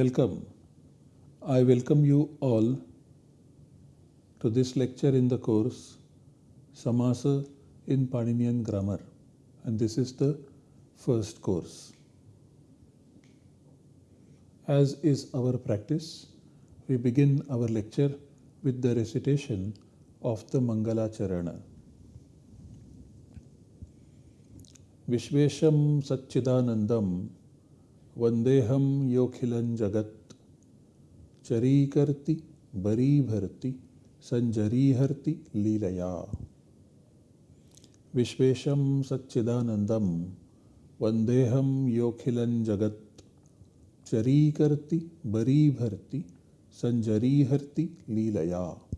Welcome. I welcome you all to this lecture in the course Samasa in Paninian Grammar and this is the first course. As is our practice, we begin our lecture with the recitation of the Mangala Charana. Vishvesham Satchidanandam वंदेहम योखिलन जगत। चरी करती, बरी भरती, संजरी हरती, लीलया। विश्वेशम सच्चिदानंदम वंदेहम योखिलन जगत। चरी करती, बरी भरती, संजरी हरती, लीलया।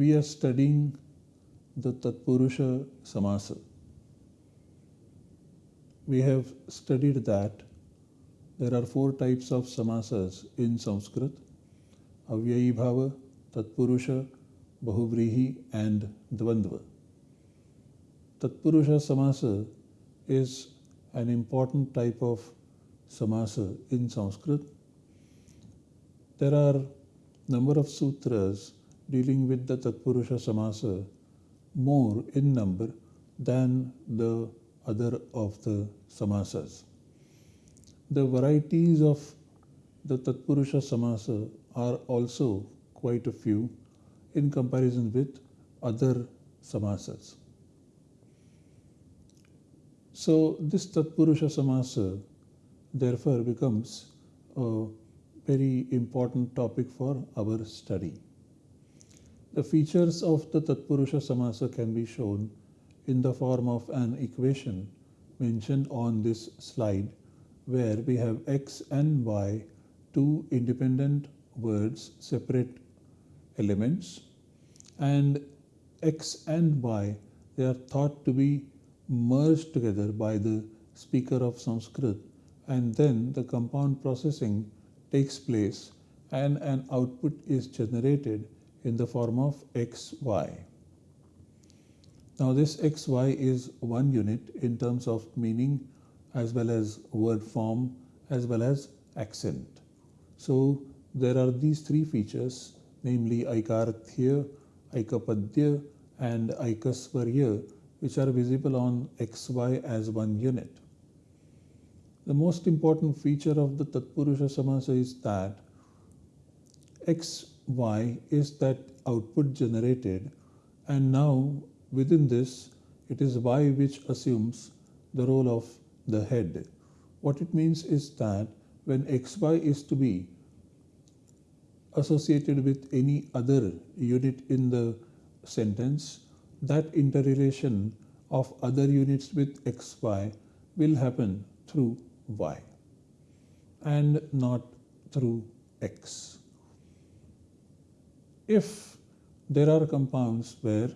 We are studying the Tatpurusha Samasa. We have studied that there are four types of samasas in Sanskrit Avyayi Bhava, Tatpurusha, Bahuvrihi, and Dvandva. Tatpurusha Samasa is an important type of samasa in Sanskrit. There are number of sutras dealing with the Tatpurusha Samasa more in number than the other of the samasas. The varieties of the Tatpurusha Samasa are also quite a few in comparison with other samasas. So this Tatpurusha Samasa therefore becomes a very important topic for our study. The features of the Tatpurusha Samasa can be shown in the form of an equation mentioned on this slide where we have x and y, two independent words, separate elements and x and y they are thought to be merged together by the speaker of Sanskrit and then the compound processing takes place and an output is generated in the form of xy. Now this xy is one unit in terms of meaning as well as word form as well as accent. So there are these three features namely Aikarthya, Aikapadya and Aikasvarya which are visible on xy as one unit. The most important feature of the Tatpurusha Samasa is that x y is that output generated and now within this it is y which assumes the role of the head. What it means is that when xy is to be associated with any other unit in the sentence, that interrelation of other units with xy will happen through y and not through x if there are compounds where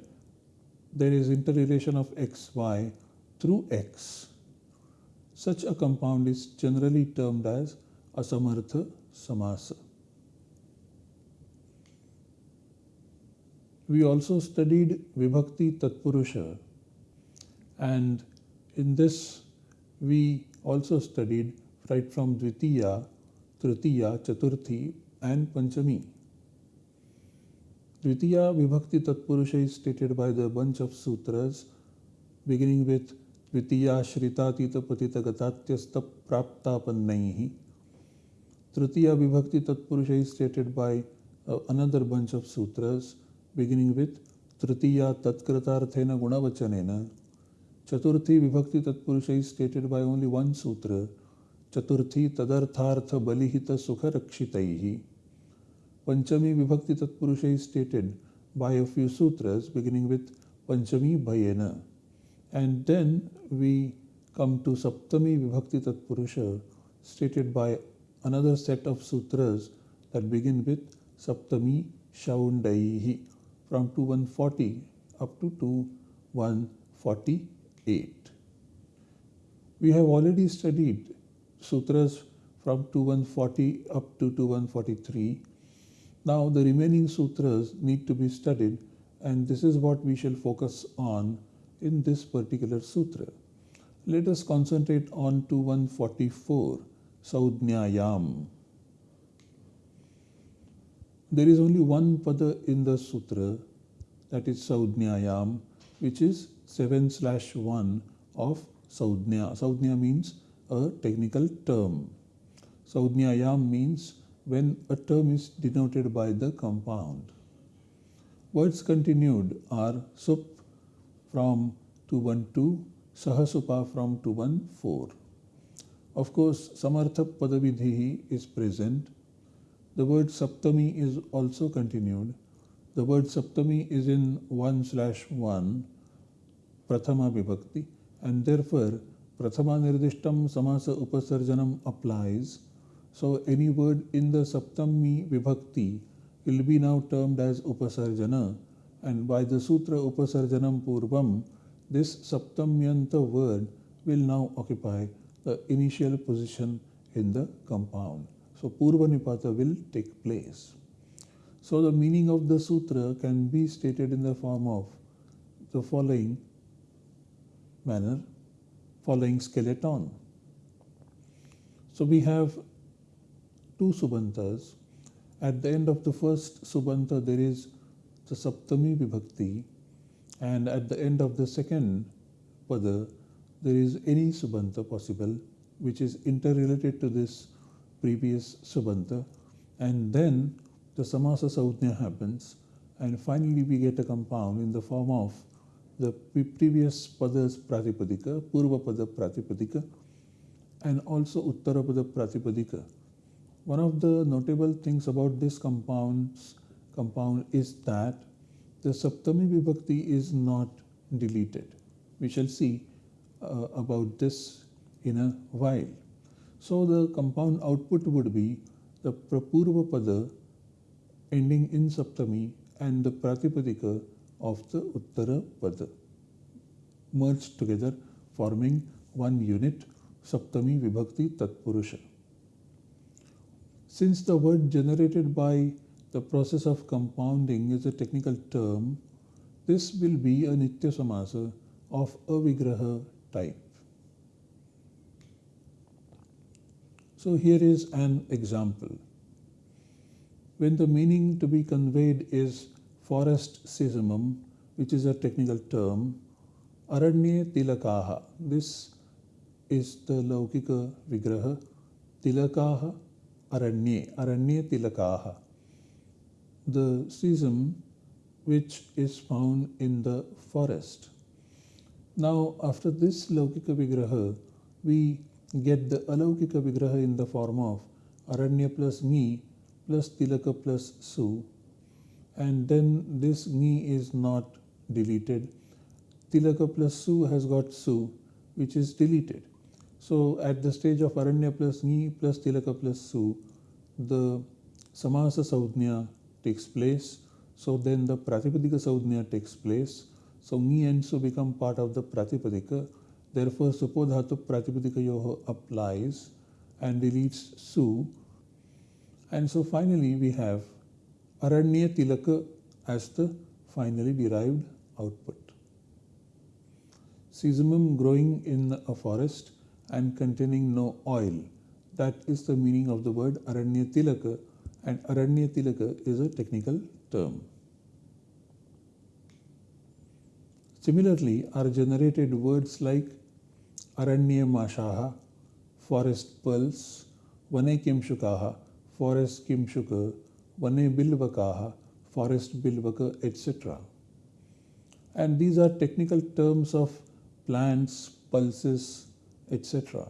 there is interrelation of xy through x, such a compound is generally termed as asamartha samasa. We also studied Vibhakti Tatpurusha and in this we also studied right from Dvitiya, Tritiya, Chaturthi and Panchami. Dvitiya Vibhakti Tatpurusha is stated by the bunch of sutras beginning with Dvitiya Shritatita Patita Gatatyasta Praptapannaihi. Tritiya Vibhakti Tatpurusha is stated by uh, another bunch of sutras beginning with Tritiya Tatkratarthena Gunavachanena. Chaturthi Vibhakti Tatpurusha is stated by only one sutra. Chaturthi Tadarthartha Balihita Sukha Rakshitaihi. Panchami Vibhakti Tatpurusha is stated by a few sutras beginning with Panchami Bhayena. And then we come to Saptami Vibhakti Tatpurusha stated by another set of sutras that begin with Saptami Shaundaihi from 2140 up to 2148. We have already studied sutras from 2140 up to 2143 now the remaining sutras need to be studied and this is what we shall focus on in this particular sutra. Let us concentrate on 2144 Saudnyayam. There is only one pada in the sutra that is Saudnyayam which is 7 slash 1 of Saudnya. Saudnya means a technical term. Saudnyayam means when a term is denoted by the compound. Words continued are sup from 212, sahasupa from 214. Of course, samartha padavidhi is present. The word saptami is also continued. The word saptami is in 1 slash 1, prathama vibhakti, and therefore prathama nirdishtam samasa upasarjanam applies. So any word in the saptami vibhakti will be now termed as upasarjana and by the sutra upasarjanam purvam this saptamyanta word will now occupy the initial position in the compound. So purva nipata will take place. So the meaning of the sutra can be stated in the form of the following manner, following skeleton. So we have two subantas at the end of the first subanta there is the saptami vibhakti. And at the end of the second pada there is any subanta possible which is interrelated to this previous subanta and then the samasa saudhnya happens. And finally we get a compound in the form of the previous pada's pratipadika, purva pada pratipadika and also uttara pada pratipadika one of the notable things about this compounds, compound is that the Saptami Vibhakti is not deleted. We shall see uh, about this in a while. So the compound output would be the Prapurva Pada ending in Saptami and the Pratipadika of the Uttara Pada merged together forming one unit Saptami Vibhakti Tatpurusha. Since the word generated by the process of compounding is a technical term, this will be a Nitya Samasa of Avigraha type. So here is an example. When the meaning to be conveyed is forest sesamum, which is a technical term, Aranye Tilakaha, this is the Laukika Vigraha, Tilakaha Aranye, Aranye Tilakaha. The sesam which is found in the forest. Now, after this Laukika Vigraha, we get the Alaukika Vigraha in the form of Aranya plus Ni plus Tilaka plus Su. And then this Ni is not deleted. Tilaka plus Su has got Su, which is deleted. So at the stage of Aranya plus Ni plus Tilaka plus Su, the Samasa Saudhnya takes place. So then the Pratipadika Saudhnya takes place. So Ni and Su become part of the Pratipadika. Therefore, Supodhatu Pratipadika Yoho applies and deletes Su. And so finally we have Aranya Tilaka as the finally derived output. Sesamum growing in a forest and containing no oil. That is the meaning of the word Aranya Tilaka and Aranya Tilaka is a technical term. Similarly are generated words like Aranya Mashaha, forest pearls, Vane Kimshukaha, forest Kimshuka, Vane Bilvakaha, forest Bilvaka, etc. And these are technical terms of plants, pulses, etc.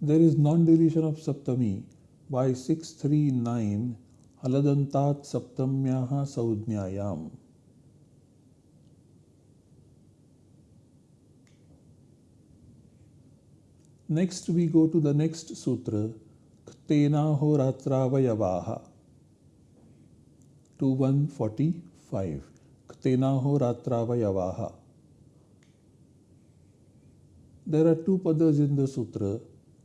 There is non-deletion of Saptami by 639 Haladantat Saptamyaha Saudnyayam. Next we go to the next sutra Ktenaho Ratravayavaha 2145 Ktenaho Ratravayavaha there are two padas in the sutra,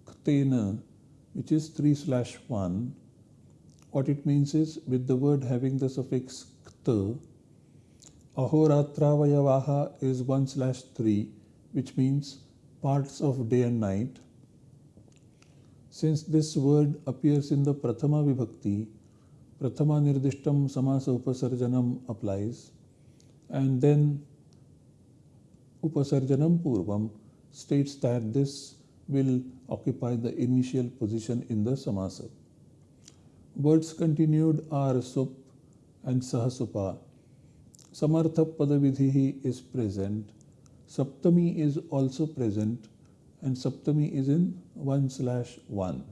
ktena, which is 3 slash 1. What it means is with the word having the suffix kta, Ahoratravayavaha is 1 slash 3, which means parts of day and night. Since this word appears in the Prathama Vibhakti, Prathama Nirdishtam Samasa Upasarjanam applies, and then Upasarjanam Purvam states that this will occupy the initial position in the samasa. Words continued are sup and sahasupa. Samartha Padavidhi is present. Saptami is also present and Saptami is in 1 slash 1.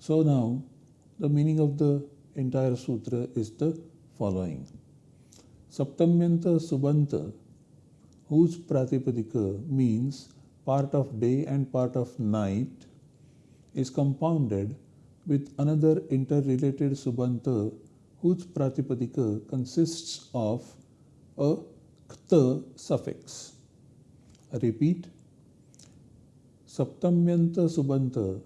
So now the meaning of the entire sutra is the following. Saptamyanta Subanta whose Pratipadika means part of day and part of night, is compounded with another interrelated Subanta whose Pratipadika consists of a kta suffix. I repeat, Saptamyanta Subanta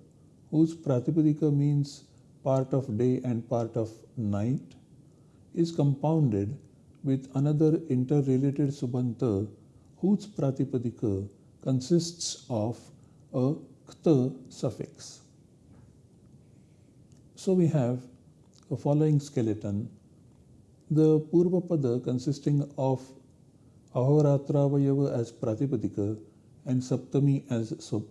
whose Pratipadika means part of day and part of night is compounded with another interrelated Subanta whose pratipadika consists of a kta suffix. So we have a following skeleton. The Purvapada consisting of Ahoratravayava as pratipadika and Saptami as sup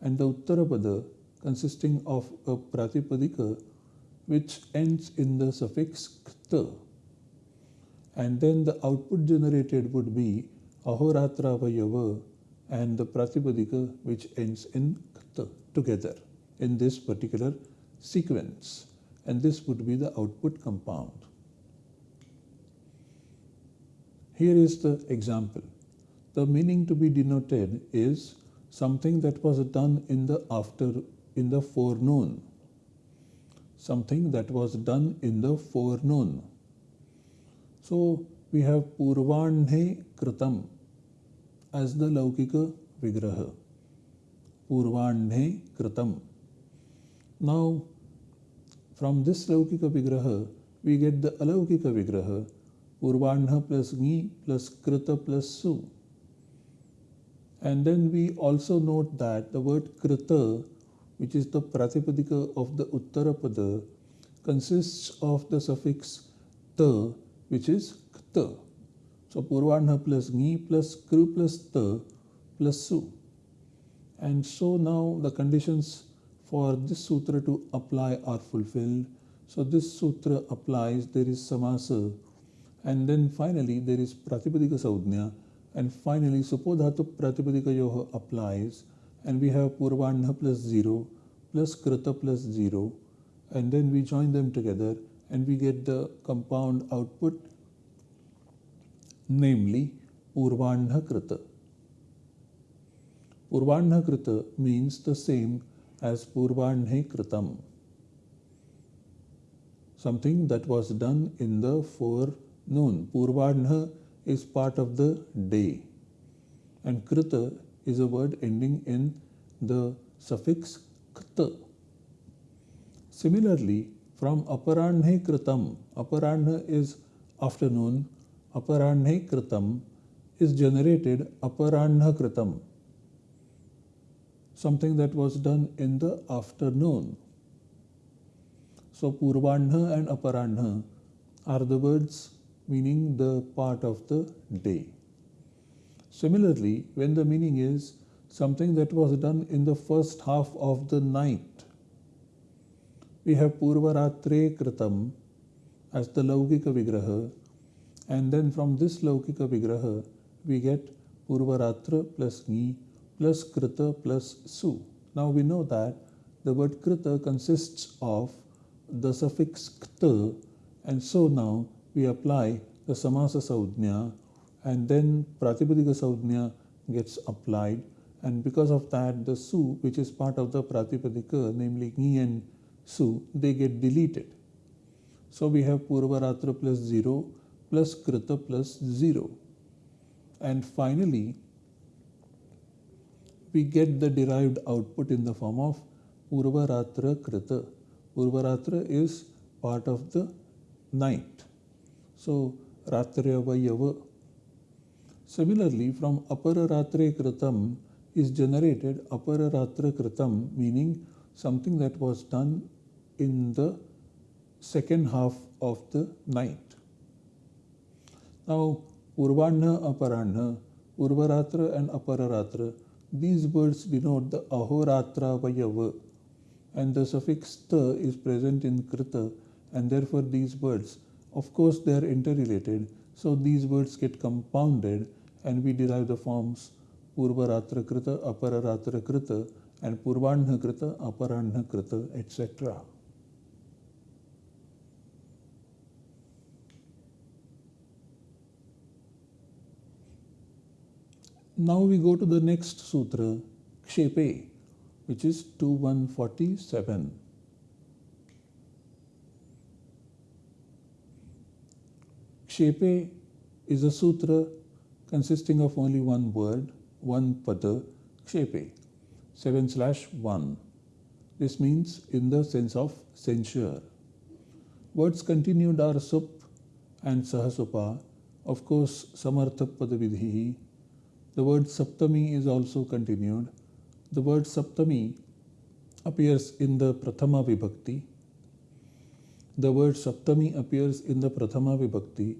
and the Uttarapada consisting of a pratipadika which ends in the suffix kta and then the output generated would be Ahoratravayava and the Pratipadika which ends in Kta together in this particular sequence and this would be the output compound. Here is the example. The meaning to be denoted is something that was done in the after in the forenoon. Something that was done in the forenoon. So we have Purvanhe Kritam as the Laukika Vigraha. Purvanhe Kritam. Now, from this Laukika Vigraha, we get the Alaukika Vigraha, Purvanha plus Ni plus Krita plus Su. And then we also note that the word Krita, which is the Pratipadika of the Uttarapada, consists of the suffix ta, which is So Purvanha plus Ni plus Kru plus Ta plus Su. And so now the conditions for this sutra to apply are fulfilled. So this sutra applies, there is samasa, and then finally there is pratipadika saudhnya, and finally supodhatu pratipadika yoha applies, and we have purvanha plus 0 plus krita plus 0, and then we join them together and we get the compound output namely Purvanhakrita. Purvanhakrita means the same as Purvanhekritam, something that was done in the forenoon. Purvanha is part of the day, and Krita is a word ending in the suffix kta. Similarly, from aparanhe kritam, aparanha is afternoon, aparanhe kritam is generated aparanha kritam, something that was done in the afternoon. So purvanha and aparanha are the words meaning the part of the day. Similarly, when the meaning is something that was done in the first half of the night, we have Purvaratre Kritam as the Laukika Vigraha and then from this Laukika Vigraha, we get Purvaratra plus Ni plus Krita plus Su. Now we know that the word Krita consists of the suffix Kta and so now we apply the Samasa Saudhnya and then Pratipadika Saudhnya gets applied and because of that the Su which is part of the Pratipadika namely Ni and Su they get deleted. So we have Purvaratra plus 0 plus krita plus 0. And finally, we get the derived output in the form of Purvaratra Krita. Purvaratra is part of the night. So Ratrayavayava. Similarly, from Apara Ratre Kritam is generated Apara Ratra Kritam, meaning something that was done in the second half of the night. Now, Urvanna, Aparanna, Urvaratra and Apararatra, these words denote the Ahoratra Vayava and the suffix ta is present in Krita and therefore these words, of course they are interrelated, so these words get compounded and we derive the forms Purvaratra Krita, Apararatra Krita and Purvanha Krita, Aparanha Krita, etc. Now we go to the next sutra, Kshepe, which is 2147. Kshepe is a sutra consisting of only one word, one pada, Kshepe, 7 slash 1. This means in the sense of censure. Words continued are sup and sahasupa, of course, samartha padavidhi, the word Saptami is also continued. The word Saptami appears in the Prathama Vibhakti. The word Saptami appears in the Prathama Vibhakti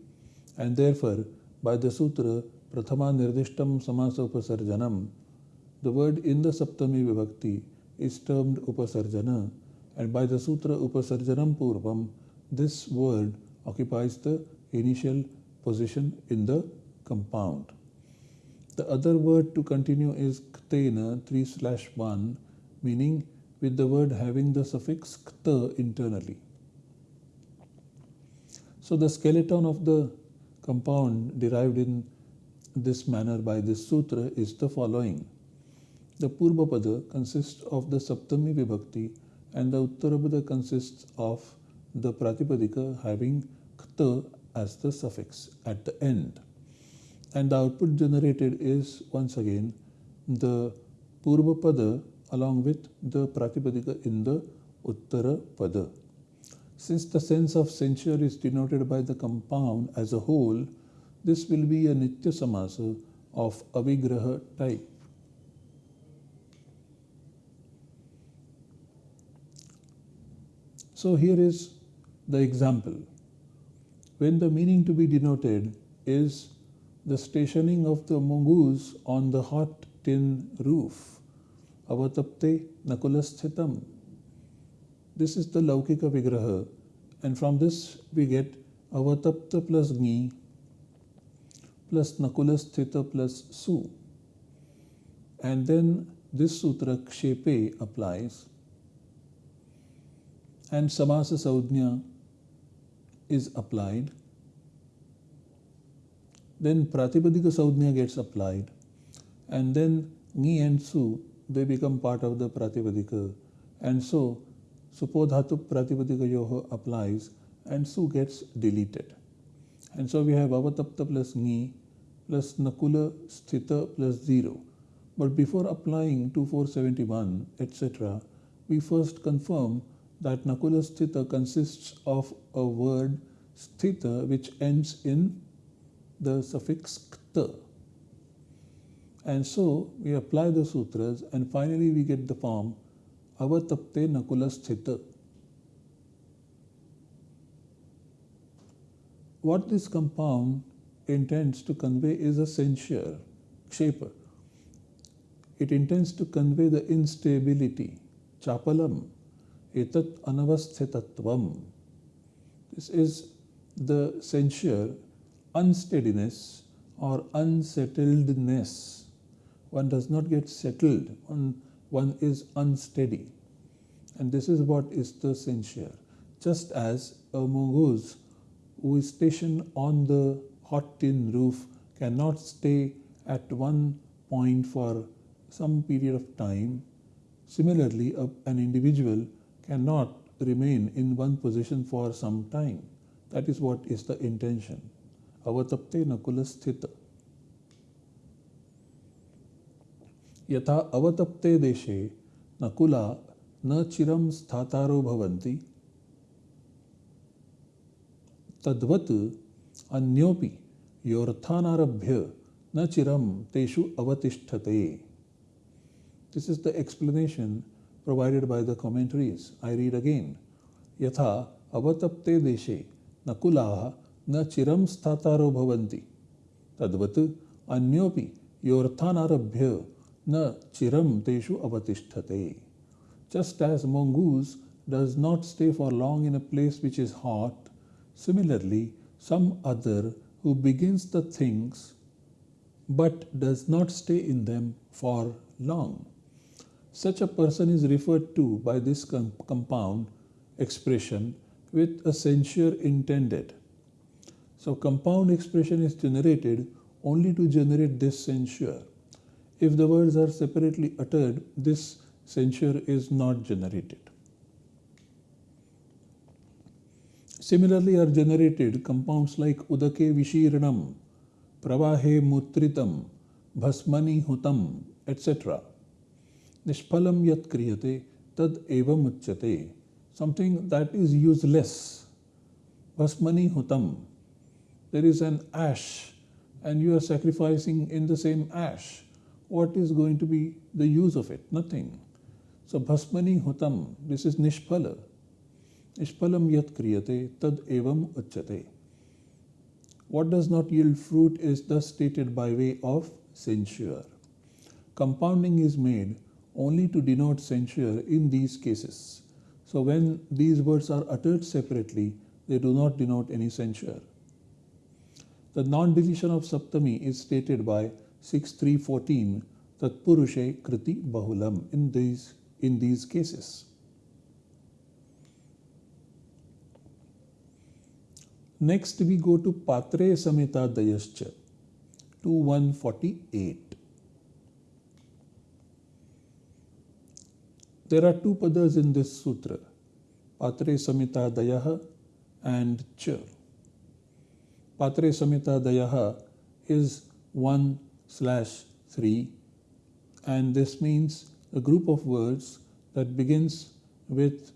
and therefore by the sutra Prathama Nirdishtam Samasa Upasarjanam the word in the Saptami Vibhakti is termed Upasarjana and by the sutra Upasarjanam Purvam this word occupies the initial position in the compound. The other word to continue is ktena 3 slash 1 meaning with the word having the suffix kta internally. So the skeleton of the compound derived in this manner by this sutra is the following. The Purvapada consists of the Saptami Vibhakti and the Uttarapada consists of the Pratipadika having kta as the suffix at the end and the output generated is once again the Purva Pada along with the Pratipadika in the Uttara Pada. Since the sense of censure is denoted by the compound as a whole, this will be a Nitya Samasa of Avigraha type. So here is the example. When the meaning to be denoted is the stationing of the mongoose on the hot tin roof. Avatapte Nakulashthitam. This is the Laukika Vigraha, and from this we get Avatapta plus Gni plus Nakulasthita plus Su. And then this sutra Kshepe applies, and Samasa Saudnya is applied then Pratipadika Saudhnya gets applied and then Ni and Su they become part of the Pratipadika and so Supodhatu Pratipadika Yoho applies and Su gets deleted. And so we have Avatapta plus Ni plus Nakula Sthita plus 0. But before applying 2471 etc., we first confirm that Nakula Sthita consists of a word Sthita which ends in the suffix kta. And so we apply the sutras and finally we get the form avatapte nakulasthita. What this compound intends to convey is a censure, kshepa. It intends to convey the instability, chapalam, etat anavasthitatvam. This is the censure unsteadiness or unsettledness. One does not get settled, one, one is unsteady. And this is what is the censure. Just as a mongoose who is stationed on the hot tin roof cannot stay at one point for some period of time, similarly, a, an individual cannot remain in one position for some time. That is what is the intention. अवतप्ते Nakul स्थित यथा अवतप्ते देशे नकुला न चिरम स्थातारो भवन्ति तद्वत् अन्योपि योर्थानारभ्य न chiram teshu avatisthate. This is the explanation provided by the commentaries. I read again. Yatha avatapte deshe nakulaha न चिरम स्थातारो भवन्ति तद्वत् अन्योपि योर्थानारभ्य न चिरम तेषु अवतिष्ठते just as mongoose does not stay for long in a place which is hot similarly some other who begins the things but does not stay in them for long such a person is referred to by this com compound expression with a censure intended so compound expression is generated only to generate this censure. If the words are separately uttered, this censure is not generated. Similarly are generated compounds like udake vishiranam, pravahe mutritam, bhasmani hutam, etc. Nishpalam yat kriyate tad evam uchyate. Something that is useless. Bhasmani hutam there is an ash and you are sacrificing in the same ash, what is going to be the use of it? Nothing. So bhasmani hutam, this is nishpala. Nishpalam yat kriyate tad evam uchyate. What does not yield fruit is thus stated by way of censure. Compounding is made only to denote censure in these cases. So when these words are uttered separately, they do not denote any censure. The non-deletion of Saptami is stated by 6314 Tatpurushe Kriti Bahulam in these, in these cases. Next we go to Patre Samita Dayascha 2148. There are two padas in this sutra, Patre Samita Dayaha and Cha. Patre Samita Dayaha is 1 slash 3 and this means a group of words that begins with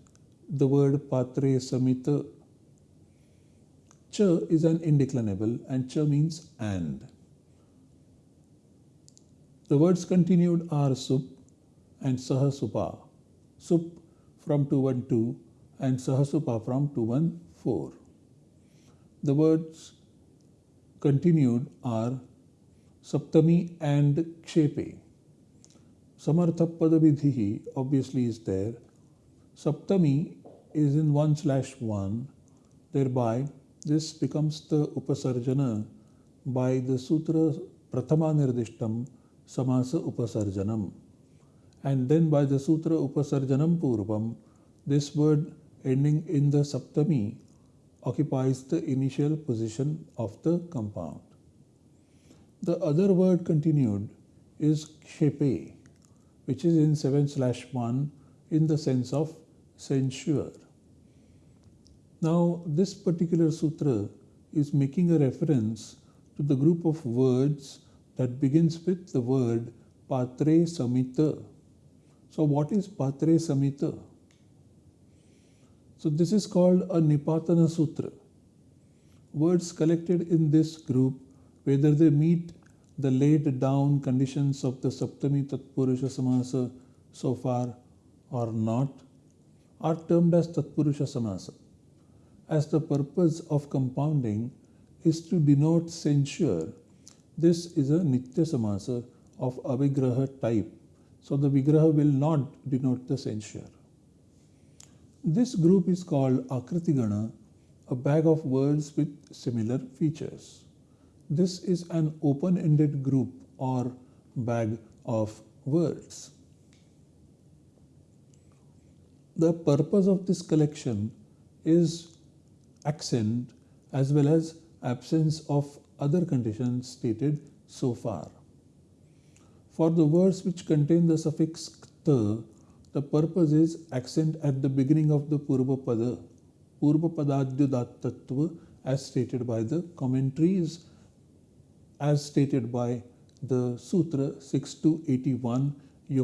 the word Patre Samita. Cha is an indeclinable and cha means and. The words continued are sup and sahasupa. Sup from 212 and sahasupa from 214. The words continued are Saptami and Kshepe. Samartha Padavidhi obviously is there. Saptami is in 1 slash 1. Thereby, this becomes the Upasarjana by the Sutra Prathama Nirdishtam Samasa Upasarjanam. And then by the Sutra Upasarjanam Purvam, this word ending in the Saptami occupies the initial position of the compound. The other word continued is kshepe, which is in 7 slash 1 in the sense of censure. Now, this particular sutra is making a reference to the group of words that begins with the word patre samita. So, what is patre samita? So this is called a Nipatana Sutra. Words collected in this group, whether they meet the laid down conditions of the Saptami Tatpurusha Samasa so far or not, are termed as Tatpurusha Samasa. As the purpose of compounding is to denote censure, this is a Nitya Samasa of Avigraha type. So the Vigraha will not denote the censure. This group is called Akritigana, a bag of words with similar features. This is an open-ended group or bag of words. The purpose of this collection is accent as well as absence of other conditions stated so far. For the words which contain the suffix kta, the purpose is accent at the beginning of the Purvapada, Purvapadadyudattattva as stated by the commentaries, as stated by the Sutra 6 to 81, The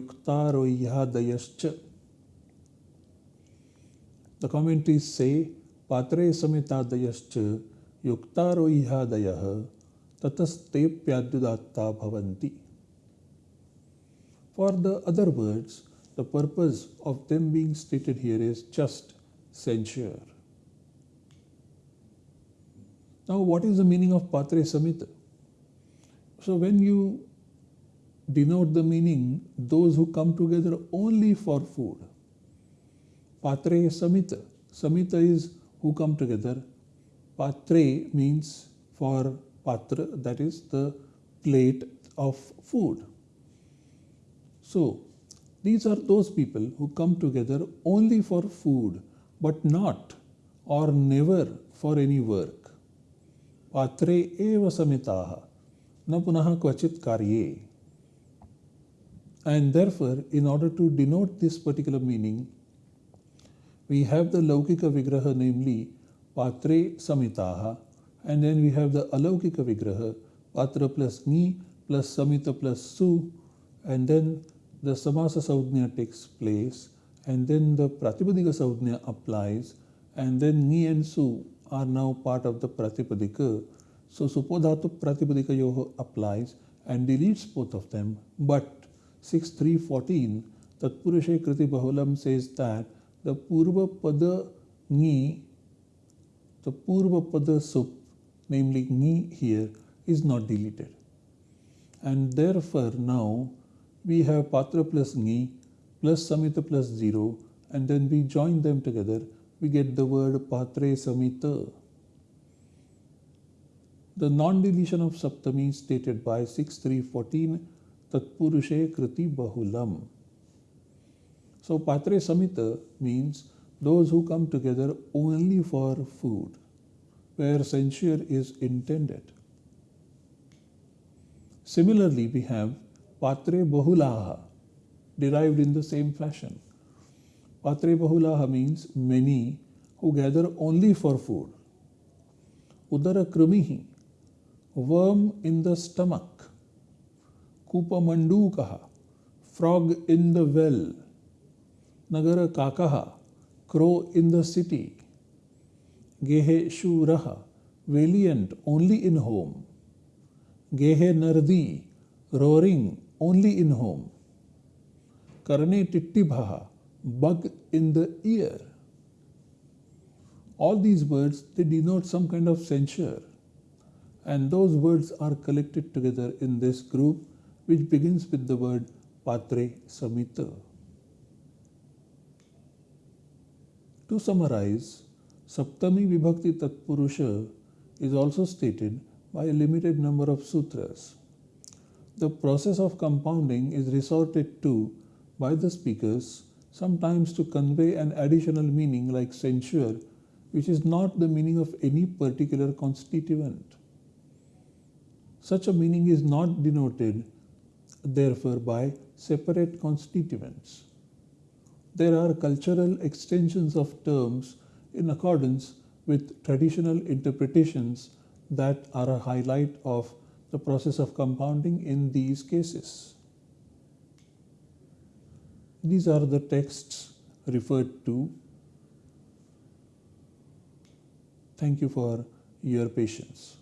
commentaries say, Patre Samitadayascha Yuktaroyadayah Tatasteplyadudatta Bhavanti. For the other words, the purpose of them being stated here is just censure. Now, what is the meaning of Patre Samita? So, when you denote the meaning, those who come together only for food, Patre Samita. Samita is who come together. Patre means for patra, that is the plate of food. So, these are those people who come together only for food, but not or never for any work. Patre eva samitaha, na punaha kvachit karye. And therefore, in order to denote this particular meaning, we have the Laukika Vigraha, namely Patre Samitaha, and then we have the Alaukika Vigraha, Patra plus Ni plus Samita plus Su, and then the Samasa Saudhnya takes place, and then the Pratipadika Saudhnya applies, and then Ni and Su are now part of the Pratipadika. So Supodhatu Pratipadika Yoho applies and deletes both of them, but 6314 Tatpurushe Kriti Bahulam says that the Purva Pada Ni, the Purva Pada Sup, namely Ni here, is not deleted. And therefore now we have Patra plus Ni plus Samita plus 0 and then we join them together, we get the word Patre Samita. The non-deletion of Saptami stated by 6314 Tatpurushe Kriti Bahulam. So Patre Samita means those who come together only for food, where censure is intended. Similarly, we have Patre Bahulaha, derived in the same fashion. Patre Bahulaha means many who gather only for food. Udara Krumihi, worm in the stomach. Kupa Mandukaha, frog in the well. Nagara Kakaha, crow in the city. Gehe Shuraha, valiant only in home. Gehe Nardi, roaring only in home. Karne Tittibhaha, bug in the ear. All these words, they denote some kind of censure. And those words are collected together in this group, which begins with the word Patre Samita. To summarize, Saptami Vibhakti Tatpurusha is also stated by a limited number of sutras. The process of compounding is resorted to by the speakers sometimes to convey an additional meaning like censure, which is not the meaning of any particular constituent. Such a meaning is not denoted, therefore, by separate constituents there are cultural extensions of terms in accordance with traditional interpretations that are a highlight of the process of compounding in these cases. These are the texts referred to. Thank you for your patience.